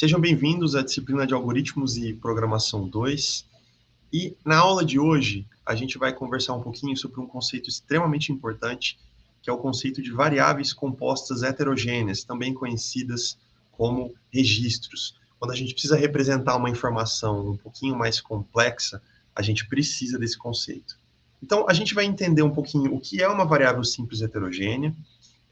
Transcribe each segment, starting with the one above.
Sejam bem-vindos à disciplina de Algoritmos e Programação 2. E na aula de hoje, a gente vai conversar um pouquinho sobre um conceito extremamente importante, que é o conceito de variáveis compostas heterogêneas, também conhecidas como registros. Quando a gente precisa representar uma informação um pouquinho mais complexa, a gente precisa desse conceito. Então, a gente vai entender um pouquinho o que é uma variável simples heterogênea.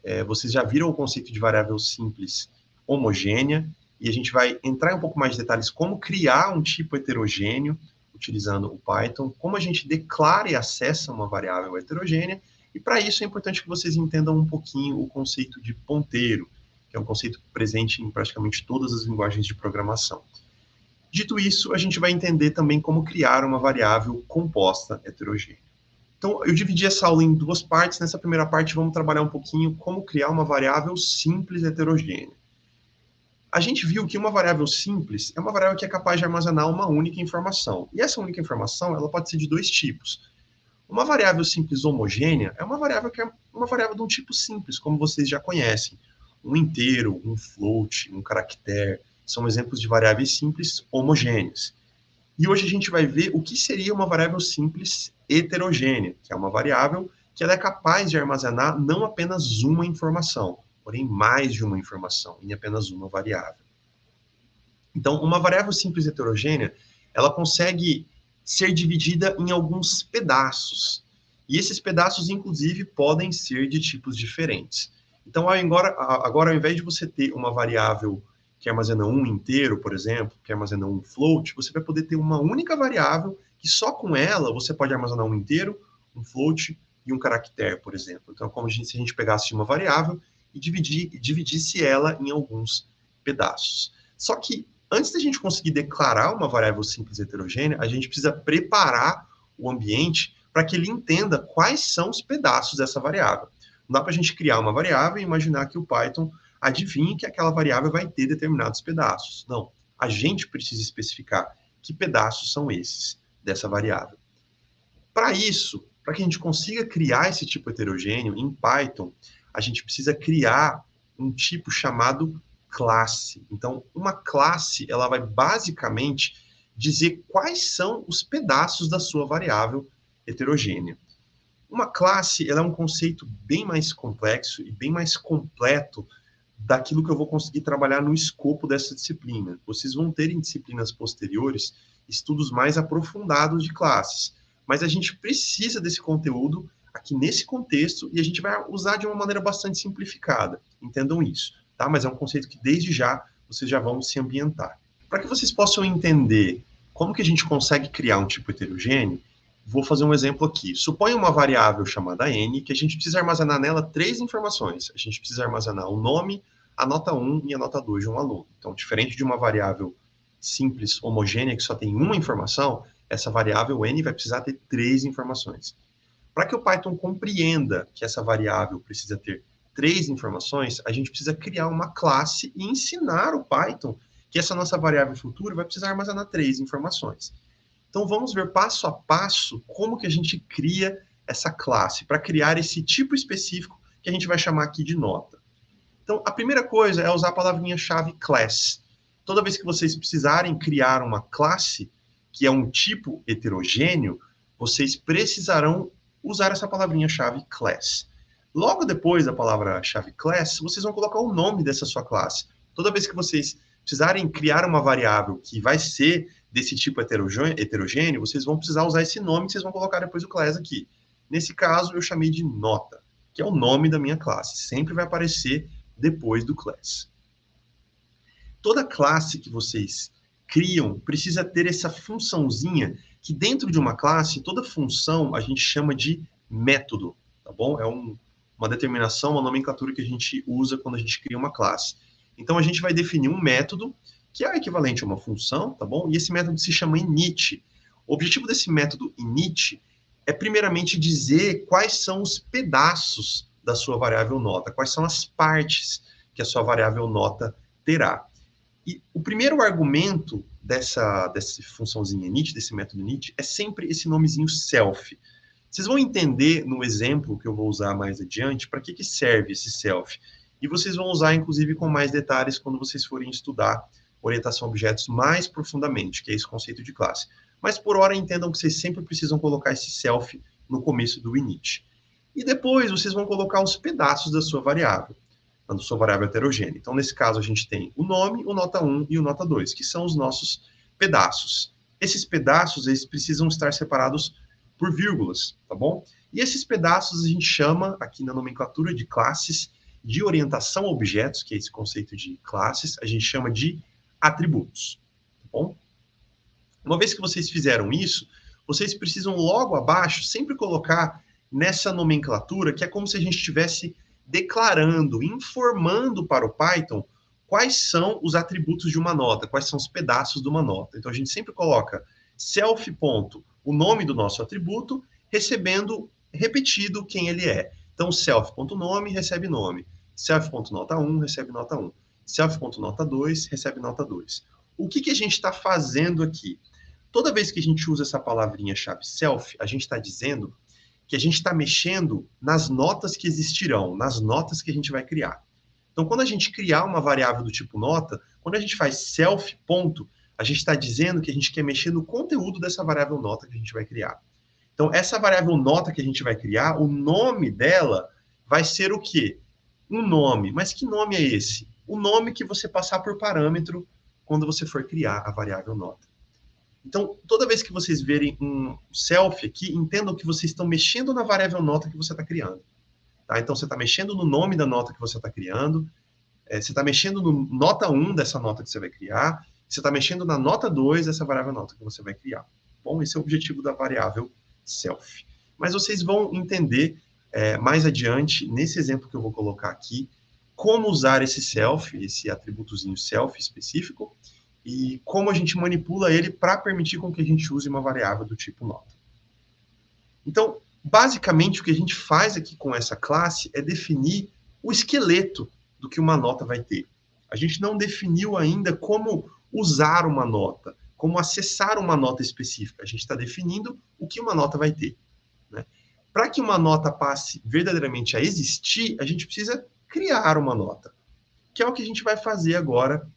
É, vocês já viram o conceito de variável simples homogênea, e a gente vai entrar em um pouco mais de detalhes como criar um tipo heterogêneo utilizando o Python, como a gente declara e acessa uma variável heterogênea, e para isso é importante que vocês entendam um pouquinho o conceito de ponteiro, que é um conceito presente em praticamente todas as linguagens de programação. Dito isso, a gente vai entender também como criar uma variável composta heterogênea. Então, eu dividi essa aula em duas partes. Nessa primeira parte, vamos trabalhar um pouquinho como criar uma variável simples heterogênea a gente viu que uma variável simples é uma variável que é capaz de armazenar uma única informação. E essa única informação, ela pode ser de dois tipos. Uma variável simples homogênea é uma variável que é uma variável de um tipo simples, como vocês já conhecem. Um inteiro, um float, um caractere, são exemplos de variáveis simples homogêneas. E hoje a gente vai ver o que seria uma variável simples heterogênea, que é uma variável que ela é capaz de armazenar não apenas uma informação, porém mais de uma informação em apenas uma variável. Então, uma variável simples heterogênea, ela consegue ser dividida em alguns pedaços. E esses pedaços, inclusive, podem ser de tipos diferentes. Então, agora, agora ao invés de você ter uma variável que armazena um inteiro, por exemplo, que armazena um float, você vai poder ter uma única variável que só com ela você pode armazenar um inteiro, um float e um caractere, por exemplo. Então, como a gente, se a gente pegasse uma variável e dividir, dividisse ela em alguns pedaços. Só que antes da gente conseguir declarar uma variável simples heterogênea, a gente precisa preparar o ambiente para que ele entenda quais são os pedaços dessa variável. Não dá para a gente criar uma variável e imaginar que o Python adivinhe que aquela variável vai ter determinados pedaços. Não. A gente precisa especificar que pedaços são esses dessa variável. Para isso, para que a gente consiga criar esse tipo heterogêneo em Python, a gente precisa criar um tipo chamado classe. Então, uma classe, ela vai basicamente dizer quais são os pedaços da sua variável heterogênea. Uma classe, ela é um conceito bem mais complexo e bem mais completo daquilo que eu vou conseguir trabalhar no escopo dessa disciplina. Vocês vão ter em disciplinas posteriores estudos mais aprofundados de classes, mas a gente precisa desse conteúdo aqui nesse contexto e a gente vai usar de uma maneira bastante simplificada. Entendam isso, tá? Mas é um conceito que desde já vocês já vão se ambientar. Para que vocês possam entender como que a gente consegue criar um tipo heterogêneo, vou fazer um exemplo aqui. Suponha uma variável chamada n, que a gente precisa armazenar nela três informações. A gente precisa armazenar o nome, a nota 1 e a nota 2 de um aluno. Então, diferente de uma variável simples, homogênea, que só tem uma informação, essa variável n vai precisar ter três informações. Para que o Python compreenda que essa variável precisa ter três informações, a gente precisa criar uma classe e ensinar o Python que essa nossa variável futura vai precisar armazenar três informações. Então vamos ver passo a passo como que a gente cria essa classe para criar esse tipo específico que a gente vai chamar aqui de nota. Então a primeira coisa é usar a palavrinha-chave class. Toda vez que vocês precisarem criar uma classe que é um tipo heterogêneo, vocês precisarão usar essa palavrinha-chave class. Logo depois da palavra-chave class, vocês vão colocar o nome dessa sua classe. Toda vez que vocês precisarem criar uma variável que vai ser desse tipo heterogêneo, vocês vão precisar usar esse nome e vocês vão colocar depois o class aqui. Nesse caso, eu chamei de nota, que é o nome da minha classe. Sempre vai aparecer depois do class. Toda classe que vocês criam precisa ter essa funçãozinha que dentro de uma classe, toda função a gente chama de método, tá bom? É um, uma determinação, uma nomenclatura que a gente usa quando a gente cria uma classe. Então, a gente vai definir um método que é equivalente a uma função, tá bom? E esse método se chama init. O objetivo desse método init é, primeiramente, dizer quais são os pedaços da sua variável nota, quais são as partes que a sua variável nota terá. E o primeiro argumento dessa, dessa funçãozinha init, desse método init, é sempre esse nomezinho self. Vocês vão entender no exemplo que eu vou usar mais adiante para que, que serve esse self. E vocês vão usar, inclusive, com mais detalhes quando vocês forem estudar orientação a objetos mais profundamente, que é esse conceito de classe. Mas por hora entendam que vocês sempre precisam colocar esse self no começo do init. E depois vocês vão colocar os pedaços da sua variável, da sua variável heterogênea. Então, nesse caso, a gente tem o nome, o nota 1 e o nota 2, que são os nossos pedaços. Esses pedaços, eles precisam estar separados por vírgulas, tá bom? E esses pedaços a gente chama, aqui na nomenclatura de classes, de orientação a objetos, que é esse conceito de classes, a gente chama de atributos, tá bom? Uma vez que vocês fizeram isso, vocês precisam logo abaixo sempre colocar nessa nomenclatura que é como se a gente estivesse declarando, informando para o Python quais são os atributos de uma nota, quais são os pedaços de uma nota. Então a gente sempre coloca self ponto, o nome do nosso atributo, recebendo repetido quem ele é. Então self.nome recebe nome, self.nota1 recebe nota 1, self.nota2 recebe nota 2. O que, que a gente está fazendo aqui? Toda vez que a gente usa essa palavrinha chave self, a gente está dizendo que a gente está mexendo nas notas que existirão, nas notas que a gente vai criar. Então, quando a gente criar uma variável do tipo nota, quando a gente faz self ponto, a gente está dizendo que a gente quer mexer no conteúdo dessa variável nota que a gente vai criar. Então, essa variável nota que a gente vai criar, o nome dela vai ser o quê? Um nome. Mas que nome é esse? O nome que você passar por parâmetro quando você for criar a variável nota. Então, toda vez que vocês verem um self aqui, entendam que vocês estão mexendo na variável nota que você está criando. Tá? Então, você está mexendo no nome da nota que você está criando, é, você está mexendo no nota 1 dessa nota que você vai criar, você está mexendo na nota 2 dessa variável nota que você vai criar. Bom, esse é o objetivo da variável self. Mas vocês vão entender é, mais adiante, nesse exemplo que eu vou colocar aqui, como usar esse self, esse atributozinho self específico, e como a gente manipula ele para permitir com que a gente use uma variável do tipo nota. Então, basicamente, o que a gente faz aqui com essa classe é definir o esqueleto do que uma nota vai ter. A gente não definiu ainda como usar uma nota, como acessar uma nota específica. A gente está definindo o que uma nota vai ter. Né? Para que uma nota passe verdadeiramente a existir, a gente precisa criar uma nota, que é o que a gente vai fazer agora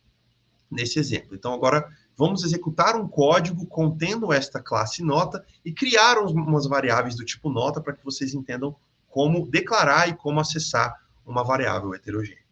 nesse exemplo. Então, agora vamos executar um código contendo esta classe nota e criar umas variáveis do tipo nota para que vocês entendam como declarar e como acessar uma variável heterogênea.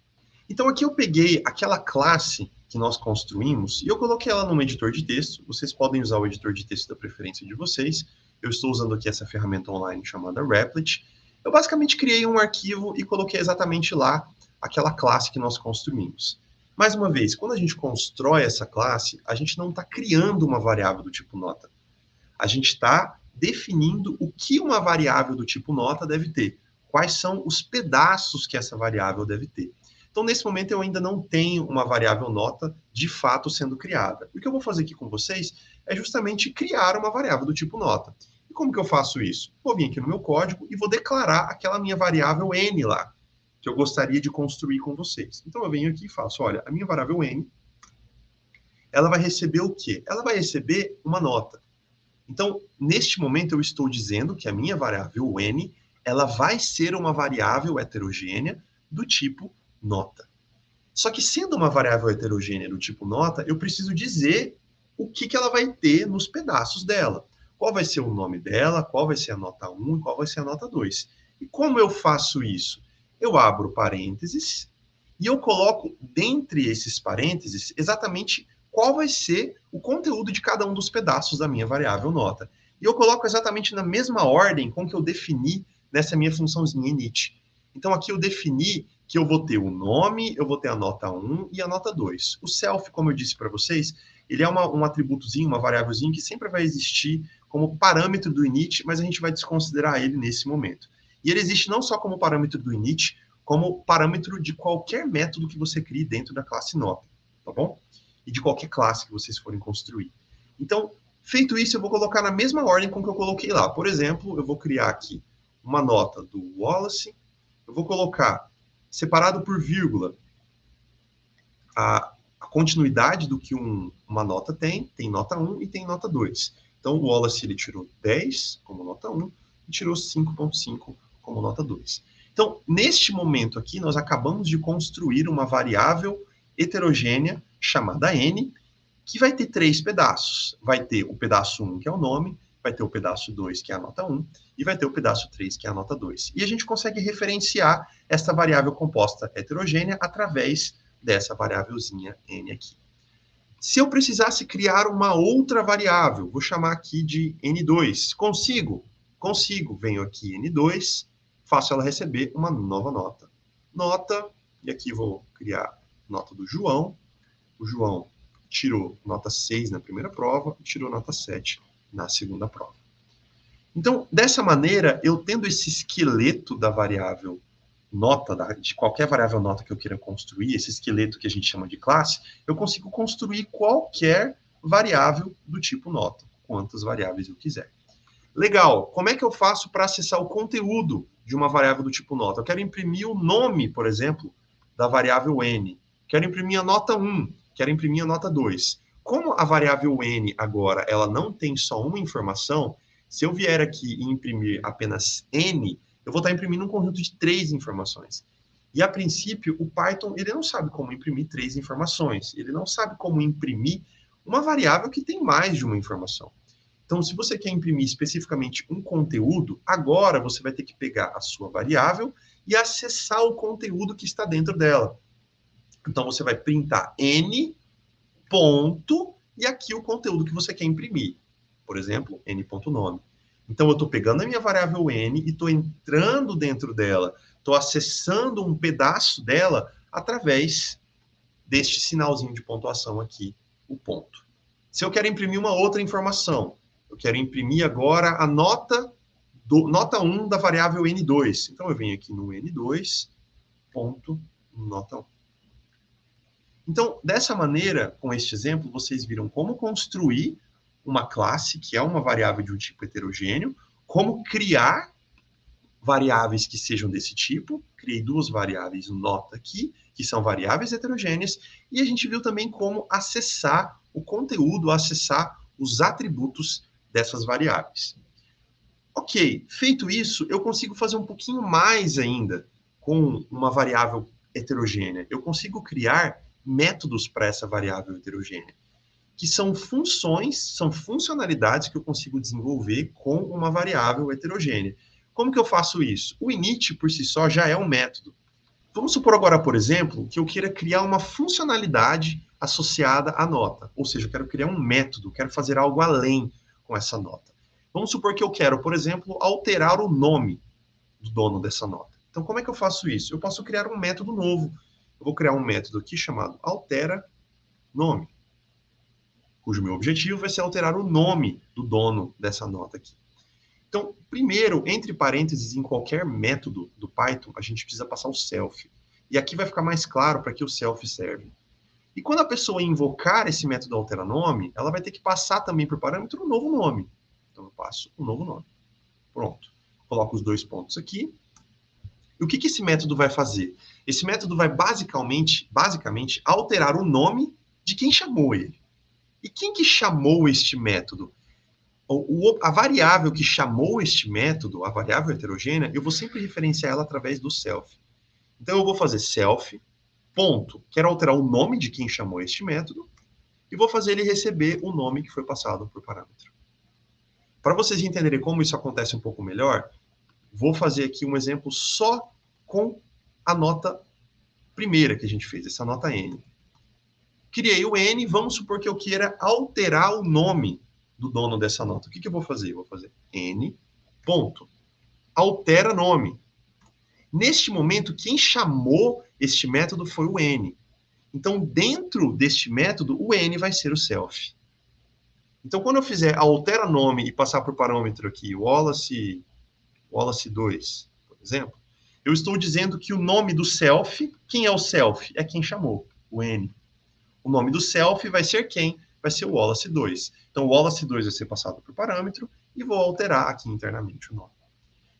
Então, aqui eu peguei aquela classe que nós construímos e eu coloquei ela num editor de texto. Vocês podem usar o editor de texto da preferência de vocês. Eu estou usando aqui essa ferramenta online chamada Replit. Eu basicamente criei um arquivo e coloquei exatamente lá aquela classe que nós construímos. Mais uma vez, quando a gente constrói essa classe, a gente não está criando uma variável do tipo nota. A gente está definindo o que uma variável do tipo nota deve ter. Quais são os pedaços que essa variável deve ter. Então, nesse momento, eu ainda não tenho uma variável nota de fato sendo criada. O que eu vou fazer aqui com vocês é justamente criar uma variável do tipo nota. E como que eu faço isso? Vou vir aqui no meu código e vou declarar aquela minha variável n lá que eu gostaria de construir com vocês. Então eu venho aqui e faço, olha, a minha variável n, ela vai receber o quê? Ela vai receber uma nota. Então, neste momento eu estou dizendo que a minha variável n, ela vai ser uma variável heterogênea do tipo nota. Só que sendo uma variável heterogênea do tipo nota, eu preciso dizer o que, que ela vai ter nos pedaços dela. Qual vai ser o nome dela, qual vai ser a nota 1 e qual vai ser a nota 2. E como eu faço isso? Eu abro parênteses e eu coloco dentre esses parênteses exatamente qual vai ser o conteúdo de cada um dos pedaços da minha variável nota. E eu coloco exatamente na mesma ordem com que eu defini nessa minha funçãozinha init. Então aqui eu defini que eu vou ter o nome, eu vou ter a nota 1 e a nota 2. O self, como eu disse para vocês, ele é uma, um atributozinho, uma variávelzinha que sempre vai existir como parâmetro do init, mas a gente vai desconsiderar ele nesse momento. E ele existe não só como parâmetro do init, como parâmetro de qualquer método que você crie dentro da classe nota, tá bom? E de qualquer classe que vocês forem construir. Então, feito isso, eu vou colocar na mesma ordem com que eu coloquei lá. Por exemplo, eu vou criar aqui uma nota do Wallace, eu vou colocar separado por vírgula a, a continuidade do que um, uma nota tem, tem nota 1 e tem nota 2. Então, o Wallace ele tirou 10 como nota 1 e tirou 5.5 como nota 2. Então, neste momento aqui, nós acabamos de construir uma variável heterogênea chamada n, que vai ter três pedaços. Vai ter o pedaço 1, que é o nome, vai ter o pedaço 2, que é a nota 1, e vai ter o pedaço 3, que é a nota 2. E a gente consegue referenciar esta variável composta heterogênea através dessa variávelzinha n aqui. Se eu precisasse criar uma outra variável, vou chamar aqui de n2. Consigo? Consigo. Venho aqui n2, faço ela receber uma nova nota. Nota, e aqui vou criar nota do João. O João tirou nota 6 na primeira prova, tirou nota 7 na segunda prova. Então, dessa maneira, eu tendo esse esqueleto da variável nota, de qualquer variável nota que eu queira construir, esse esqueleto que a gente chama de classe, eu consigo construir qualquer variável do tipo nota, quantas variáveis eu quiser. Legal, como é que eu faço para acessar o conteúdo de uma variável do tipo nota? Eu quero imprimir o nome, por exemplo, da variável n. Quero imprimir a nota 1, quero imprimir a nota 2. Como a variável n agora ela não tem só uma informação, se eu vier aqui e imprimir apenas n, eu vou estar imprimindo um conjunto de três informações. E a princípio, o Python ele não sabe como imprimir três informações. Ele não sabe como imprimir uma variável que tem mais de uma informação. Então, se você quer imprimir especificamente um conteúdo, agora você vai ter que pegar a sua variável e acessar o conteúdo que está dentro dela. Então, você vai printar n ponto e aqui o conteúdo que você quer imprimir. Por exemplo, n.nome. Então, eu estou pegando a minha variável n e estou entrando dentro dela, estou acessando um pedaço dela através deste sinalzinho de pontuação aqui, o ponto. Se eu quero imprimir uma outra informação, eu quero imprimir agora a nota do, nota 1 da variável n2. Então, eu venho aqui no n2, ponto, nota 1. Então, dessa maneira, com este exemplo, vocês viram como construir uma classe, que é uma variável de um tipo heterogêneo, como criar variáveis que sejam desse tipo. Criei duas variáveis nota aqui, que são variáveis heterogêneas, e a gente viu também como acessar o conteúdo, acessar os atributos dessas variáveis. Ok, feito isso, eu consigo fazer um pouquinho mais ainda com uma variável heterogênea. Eu consigo criar métodos para essa variável heterogênea que são funções, são funcionalidades que eu consigo desenvolver com uma variável heterogênea. Como que eu faço isso? O init, por si só, já é um método. Vamos supor agora, por exemplo, que eu queira criar uma funcionalidade associada à nota. Ou seja, eu quero criar um método, quero fazer algo além com essa nota. Vamos supor que eu quero, por exemplo, alterar o nome do dono dessa nota. Então, como é que eu faço isso? Eu posso criar um método novo. Eu vou criar um método aqui chamado altera nome cujo meu objetivo vai ser alterar o nome do dono dessa nota aqui. Então, primeiro, entre parênteses, em qualquer método do Python, a gente precisa passar o self. E aqui vai ficar mais claro para que o self serve. E quando a pessoa invocar esse método alteranome, ela vai ter que passar também por parâmetro um novo nome. Então, eu passo um novo nome. Pronto. Coloco os dois pontos aqui. E o que, que esse método vai fazer? Esse método vai basicamente, basicamente alterar o nome de quem chamou ele. E quem que chamou este método? O, o, a variável que chamou este método, a variável heterogênea, eu vou sempre referenciar ela através do self. Então, eu vou fazer self, ponto, quero alterar o nome de quem chamou este método, e vou fazer ele receber o nome que foi passado por parâmetro. Para vocês entenderem como isso acontece um pouco melhor, vou fazer aqui um exemplo só com a nota primeira que a gente fez, essa nota N criei o N, vamos supor que eu queira alterar o nome do dono dessa nota. O que, que eu vou fazer? Eu vou fazer N, ponto. Altera nome. Neste momento, quem chamou este método foi o N. Então, dentro deste método, o N vai ser o self. Então, quando eu fizer altera nome e passar por parâmetro aqui, Wallace, Wallace 2, por exemplo, eu estou dizendo que o nome do self, quem é o self? É quem chamou, o N. O nome do self vai ser quem? Vai ser o Wallace 2. Então, o Wallace 2 vai ser passado por parâmetro e vou alterar aqui internamente o nome.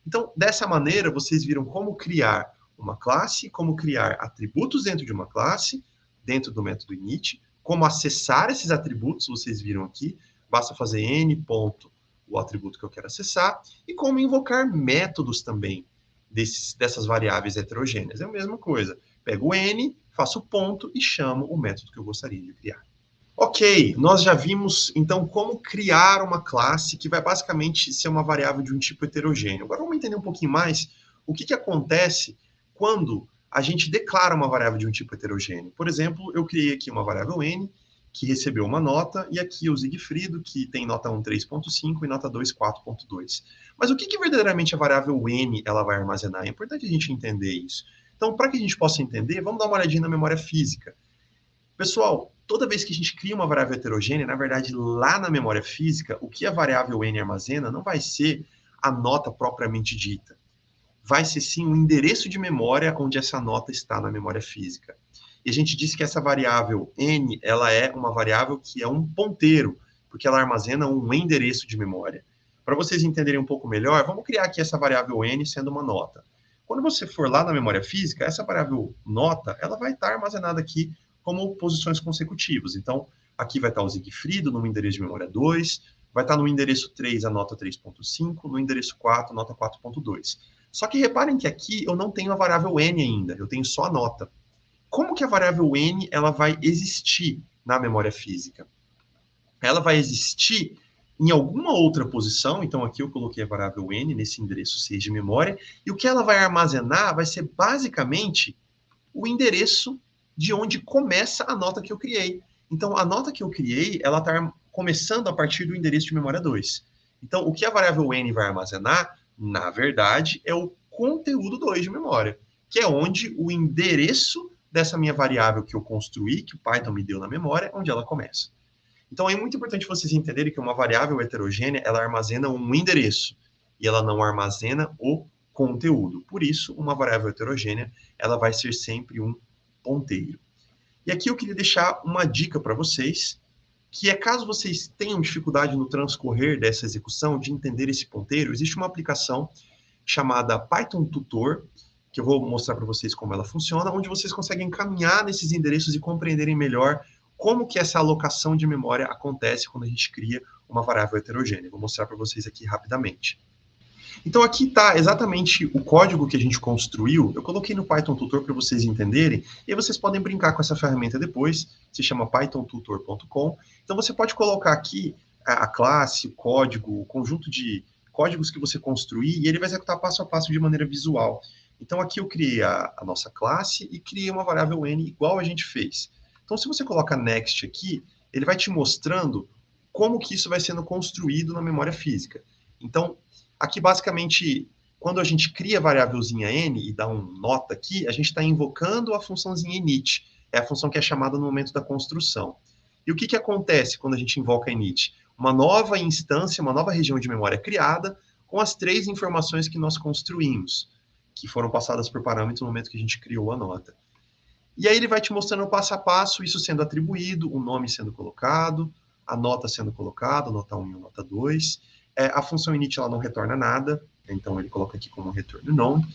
Então, dessa maneira, vocês viram como criar uma classe, como criar atributos dentro de uma classe, dentro do método init, como acessar esses atributos, vocês viram aqui, basta fazer n ponto o atributo que eu quero acessar, e como invocar métodos também desses, dessas variáveis heterogêneas. É a mesma coisa. Pego n, faço ponto e chamo o método que eu gostaria de criar. Ok, nós já vimos então como criar uma classe que vai basicamente ser uma variável de um tipo heterogêneo. Agora vamos entender um pouquinho mais o que, que acontece quando a gente declara uma variável de um tipo heterogêneo. Por exemplo, eu criei aqui uma variável n que recebeu uma nota, e aqui o Zigfrido, que tem nota 1 3.5 e nota 2 4.2. Mas o que, que verdadeiramente a variável n ela vai armazenar? É importante a gente entender isso. Então, para que a gente possa entender, vamos dar uma olhadinha na memória física. Pessoal, toda vez que a gente cria uma variável heterogênea, na verdade, lá na memória física, o que a variável n armazena não vai ser a nota propriamente dita. Vai ser sim o endereço de memória onde essa nota está na memória física. E a gente disse que essa variável n, ela é uma variável que é um ponteiro, porque ela armazena um endereço de memória. Para vocês entenderem um pouco melhor, vamos criar aqui essa variável n sendo uma nota. Quando você for lá na memória física, essa variável nota, ela vai estar armazenada aqui como posições consecutivas. Então, aqui vai estar o Zigfrido no endereço de memória 2, vai estar no endereço 3 a nota 3.5, no endereço 4 nota 4.2. Só que reparem que aqui eu não tenho a variável n ainda, eu tenho só a nota. Como que a variável n ela vai existir na memória física? Ela vai existir em alguma outra posição, então aqui eu coloquei a variável n nesse endereço 6 de memória, e o que ela vai armazenar vai ser basicamente o endereço de onde começa a nota que eu criei. Então, a nota que eu criei, ela está começando a partir do endereço de memória 2. Então, o que a variável n vai armazenar, na verdade, é o conteúdo 2 de memória, que é onde o endereço dessa minha variável que eu construí, que o Python me deu na memória, onde ela começa. Então é muito importante vocês entenderem que uma variável heterogênea, ela armazena um endereço e ela não armazena o conteúdo. Por isso, uma variável heterogênea, ela vai ser sempre um ponteiro. E aqui eu queria deixar uma dica para vocês, que é caso vocês tenham dificuldade no transcorrer dessa execução, de entender esse ponteiro, existe uma aplicação chamada Python Tutor, que eu vou mostrar para vocês como ela funciona, onde vocês conseguem caminhar nesses endereços e compreenderem melhor como que essa alocação de memória acontece quando a gente cria uma variável heterogênea. Vou mostrar para vocês aqui rapidamente. Então aqui está exatamente o código que a gente construiu. Eu coloquei no Python Tutor para vocês entenderem, e vocês podem brincar com essa ferramenta depois, se chama pythontutor.com. Então você pode colocar aqui a, classe, o código, o conjunto de códigos que você construir, e ele vai executar passo a passo de maneira visual. Então aqui eu criei a, a nossa classe e criei uma variável n igual a gente fez. Então, se você coloca next aqui, ele vai te mostrando como que isso vai sendo construído na memória física. Então, aqui basicamente, quando a gente cria a variávelzinha n e dá um nota aqui, a gente está invocando a funçãozinha init, é a função que é chamada no momento da construção. E o que, que acontece quando a gente invoca init? Uma nova instância, uma nova região de memória criada, com as três informações que nós construímos, que foram passadas por parâmetros no momento que a gente criou a nota. E aí ele vai te mostrando passo a passo isso sendo atribuído, o nome sendo colocado, a nota sendo colocada, nota 1 e nota 2. É, a função init ela não retorna nada, então ele coloca aqui como retorno nome.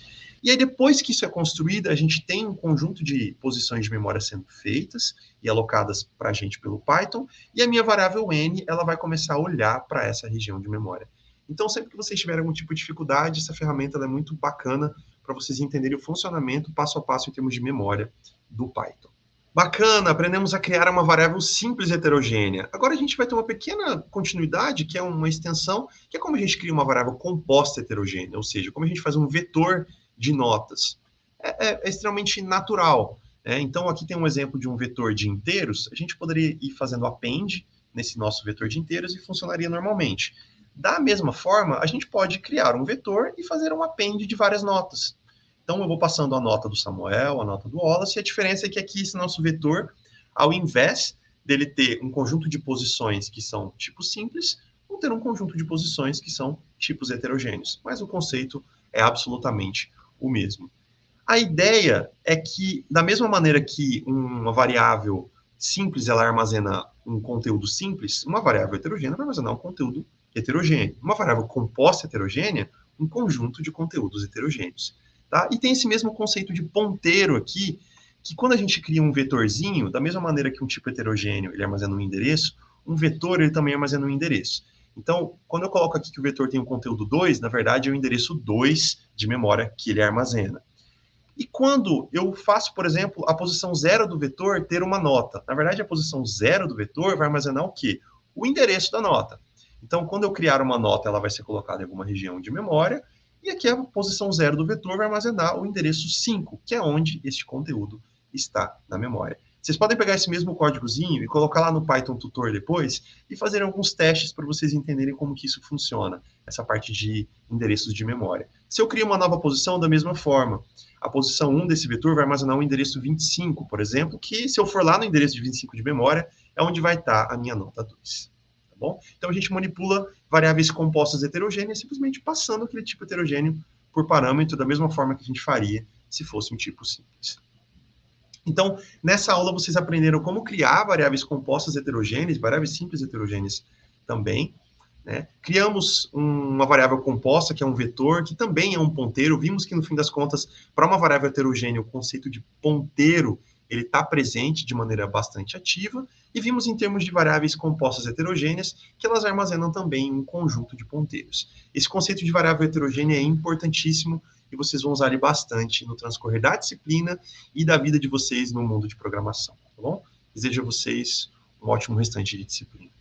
E aí depois que isso é construído, a gente tem um conjunto de posições de memória sendo feitas e alocadas para a gente pelo Python, e a minha variável n ela vai começar a olhar para essa região de memória. Então, sempre que vocês tiverem algum tipo de dificuldade, essa ferramenta é muito bacana para vocês entenderem o funcionamento passo a passo em termos de memória do Python. Bacana, aprendemos a criar uma variável simples heterogênea. Agora a gente vai ter uma pequena continuidade, que é uma extensão, que é como a gente cria uma variável composta heterogênea, ou seja, como a gente faz um vetor de notas. É, é, é extremamente natural. Né? Então, aqui tem um exemplo de um vetor de inteiros, a gente poderia ir fazendo append nesse nosso vetor de inteiros e funcionaria normalmente. Da mesma forma, a gente pode criar um vetor e fazer um append de várias notas. Então, eu vou passando a nota do Samuel, a nota do Wallace, e a diferença é que aqui esse nosso vetor, ao invés dele ter um conjunto de posições que são tipos simples, vão ter um conjunto de posições que são tipos heterogêneos. Mas o conceito é absolutamente o mesmo. A ideia é que, da mesma maneira que uma variável simples ela armazena um conteúdo simples, uma variável heterogênea vai armazenar um conteúdo heterogêneo. Uma variável composta heterogênea, um conjunto de conteúdos heterogêneos. Tá? E tem esse mesmo conceito de ponteiro aqui, que quando a gente cria um vetorzinho, da mesma maneira que um tipo heterogêneo ele armazena um endereço, um vetor ele também armazena um endereço. Então, quando eu coloco aqui que o vetor tem o um conteúdo 2, na verdade é o endereço 2 de memória que ele armazena. E quando eu faço, por exemplo, a posição zero do vetor ter uma nota? Na verdade, a posição zero do vetor vai armazenar o quê? O endereço da nota. Então, quando eu criar uma nota, ela vai ser colocada em alguma região de memória, e aqui a posição zero do vetor vai armazenar o endereço 5, que é onde este conteúdo está na memória. Vocês podem pegar esse mesmo códigozinho e colocar lá no Python Tutor depois e fazer alguns testes para vocês entenderem como que isso funciona, essa parte de endereços de memória. Se eu crio uma nova posição, da mesma forma, a posição 1 desse vetor vai armazenar o endereço 25, por exemplo, que se eu for lá no endereço de 25 de memória, é onde vai estar a minha nota 2 tá bom? Então a gente manipula variáveis compostas heterogêneas simplesmente passando aquele tipo heterogêneo por parâmetro da mesma forma que a gente faria se fosse um tipo simples. Então, nessa aula vocês aprenderam como criar variáveis compostas heterogêneas, variáveis simples heterogêneas também. Né? Criamos um, uma variável composta, que é um vetor, que também é um ponteiro. Vimos que, no fim das contas, para uma variável heterogênea, o conceito de ponteiro ele está presente de maneira bastante ativa, e vimos em termos de variáveis compostas heterogêneas que elas armazenam também um conjunto de ponteiros. Esse conceito de variável heterogênea é importantíssimo e vocês vão usar ele bastante no transcorrer da disciplina e da vida de vocês no mundo de programação, tá bom? Desejo a vocês um ótimo restante de disciplina.